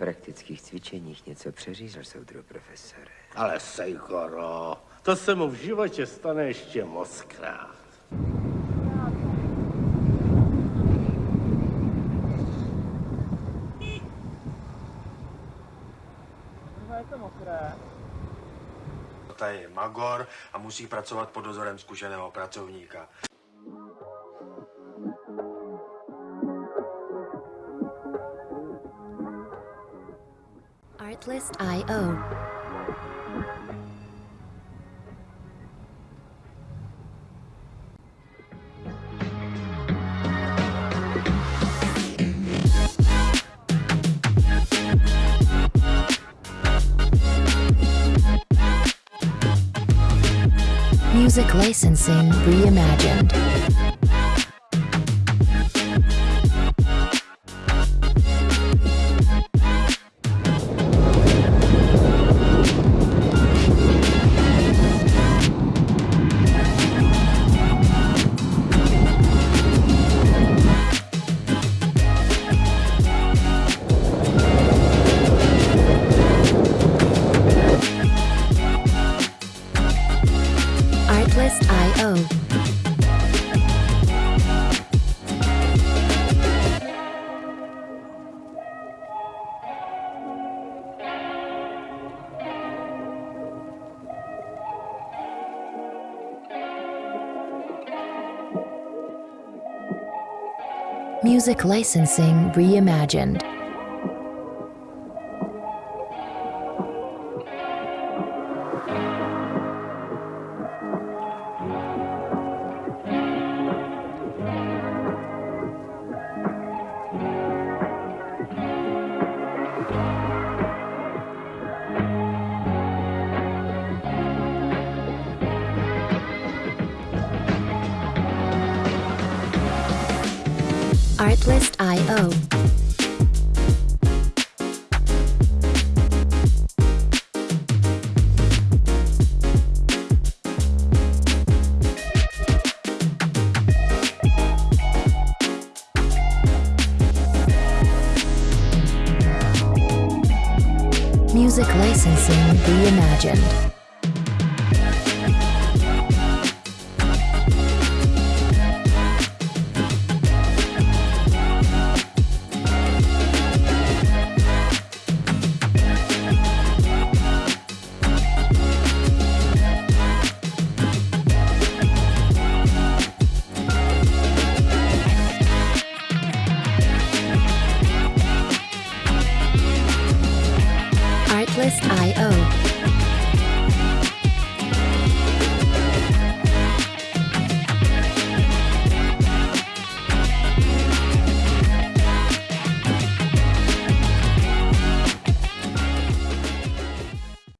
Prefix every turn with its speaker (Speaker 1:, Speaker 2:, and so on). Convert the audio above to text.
Speaker 1: praktických cvičeních něco přeřízl, soudru profesore.
Speaker 2: Ale Sejkoro, to se mu v životě stane ještě moc krát.
Speaker 3: Tady je Magor a musí pracovat pod dozorem zkušeného pracovníka.
Speaker 4: Artlist.io. Music licensing reimagined. Music licensing reimagined. Artlist.io. Music licensing reimagined. i-o